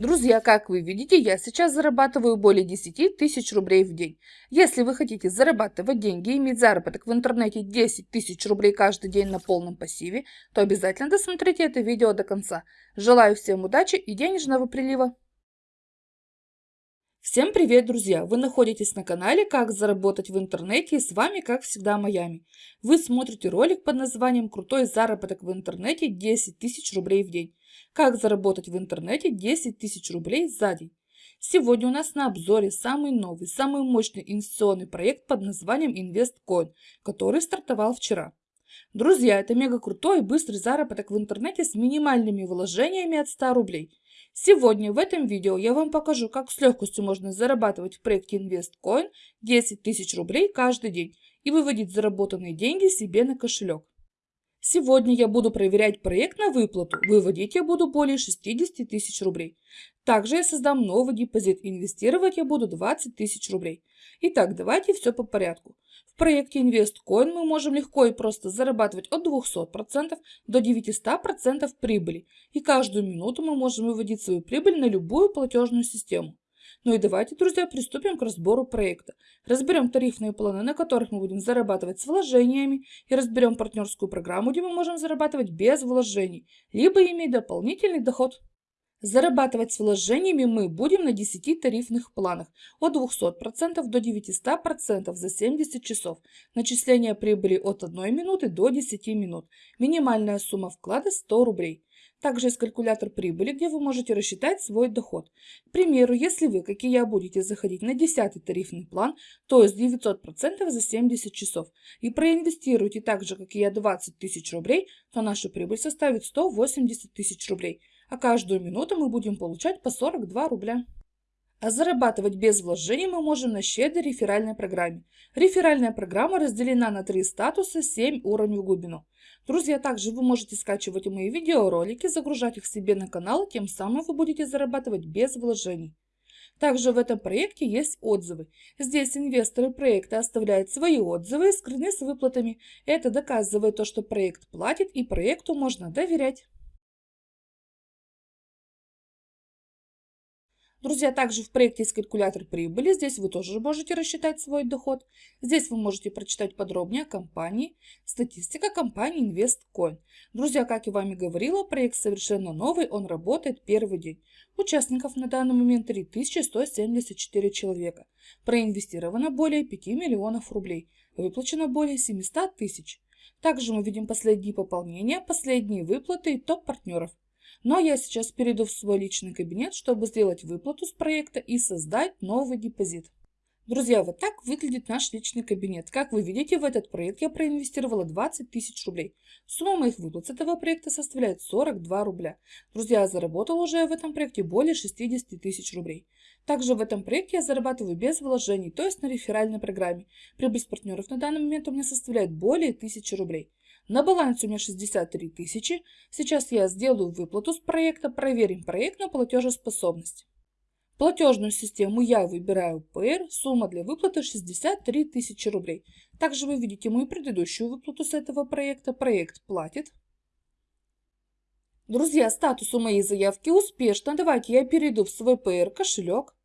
Друзья, как вы видите, я сейчас зарабатываю более 10 тысяч рублей в день. Если вы хотите зарабатывать деньги и иметь заработок в интернете 10 тысяч рублей каждый день на полном пассиве, то обязательно досмотрите это видео до конца. Желаю всем удачи и денежного прилива! Всем привет, друзья! Вы находитесь на канале «Как заработать в интернете» и с вами, как всегда, Майами. Вы смотрите ролик под названием «Крутой заработок в интернете 10 тысяч рублей в день». Как заработать в интернете 10 тысяч рублей за день. Сегодня у нас на обзоре самый новый, самый мощный инвестиционный проект под названием InvestCoin, который стартовал вчера. Друзья, это мега крутой и быстрый заработок в интернете с минимальными вложениями от 100 рублей. Сегодня в этом видео я вам покажу, как с легкостью можно зарабатывать в проекте InvestCoin 10 тысяч рублей каждый день и выводить заработанные деньги себе на кошелек. Сегодня я буду проверять проект на выплату. Выводить я буду более 60 тысяч рублей. Также я создам новый депозит. Инвестировать я буду 20 тысяч рублей. Итак, давайте все по порядку. В проекте InvestCoin мы можем легко и просто зарабатывать от 200% до 900% прибыли. И каждую минуту мы можем выводить свою прибыль на любую платежную систему. Ну и давайте, друзья, приступим к разбору проекта. Разберем тарифные планы, на которых мы будем зарабатывать с вложениями, и разберем партнерскую программу, где мы можем зарабатывать без вложений, либо иметь дополнительный доход. Зарабатывать с вложениями мы будем на 10 тарифных планах от 200% до 900% за 70 часов. Начисление прибыли от 1 минуты до 10 минут. Минимальная сумма вклада 100 рублей. Также есть калькулятор прибыли, где вы можете рассчитать свой доход. К примеру, если вы, как и я, будете заходить на 10 тарифный план, то есть 900% за 70 часов, и проинвестируете так же, как и я, 20 тысяч рублей, то наша прибыль составит 180 тысяч рублей, а каждую минуту мы будем получать по 42 рубля. А зарабатывать без вложений мы можем на щедрой реферальной программе. Реферальная программа разделена на три статуса, 7 уровней в глубину. Друзья, также вы можете скачивать мои видеоролики, загружать их себе на канал, тем самым вы будете зарабатывать без вложений. Также в этом проекте есть отзывы. Здесь инвесторы проекта оставляют свои отзывы и скрыны с выплатами. Это доказывает то, что проект платит и проекту можно доверять. Друзья, также в проекте есть калькулятор прибыли. Здесь вы тоже можете рассчитать свой доход. Здесь вы можете прочитать подробнее о компании. Статистика компании InvestCoin. Друзья, как я вам и говорила, проект совершенно новый, он работает первый день. Участников на данный момент 3174 человека. Проинвестировано более 5 миллионов рублей. Выплачено более 700 тысяч. Также мы видим последние пополнения, последние выплаты и топ партнеров. Но я сейчас перейду в свой личный кабинет, чтобы сделать выплату с проекта и создать новый депозит. Друзья, вот так выглядит наш личный кабинет. Как вы видите, в этот проект я проинвестировала 20 тысяч рублей. Сумма моих выплат с этого проекта составляет 42 рубля. Друзья, я заработала уже в этом проекте более 60 тысяч рублей. Также в этом проекте я зарабатываю без вложений, то есть на реферальной программе. Прибыль с партнеров на данный момент у меня составляет более 1000 рублей. На балансе у меня 63 тысячи. Сейчас я сделаю выплату с проекта, проверим проект на платежеспособность. Платежную систему я выбираю PR, сумма для выплаты 63 тысячи рублей. Также вы видите мою предыдущую выплату с этого проекта. Проект платит. Друзья, статус у моей заявки успешно. Давайте я перейду в свой PR кошелек.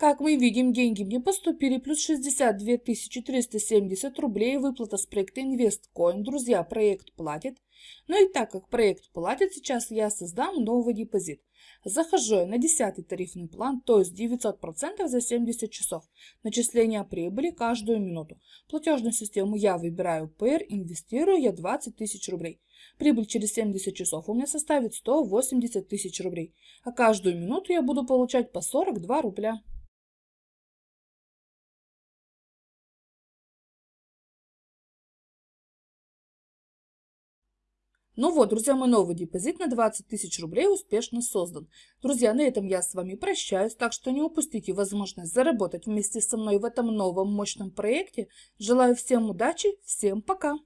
Как мы видим, деньги мне поступили, плюс 62 370 рублей, выплата с проекта InvestCoin. Друзья, проект платит. Ну и так как проект платит, сейчас я создам новый депозит. Захожу на 10 тарифный план, то есть 900% за 70 часов. Начисление прибыли каждую минуту. Платежную систему я выбираю PR, инвестирую я 20 тысяч рублей. Прибыль через 70 часов у меня составит 180 тысяч рублей. А каждую минуту я буду получать по 42 рубля. Ну вот, друзья, мой новый депозит на 20 тысяч рублей успешно создан. Друзья, на этом я с вами прощаюсь, так что не упустите возможность заработать вместе со мной в этом новом мощном проекте. Желаю всем удачи, всем пока!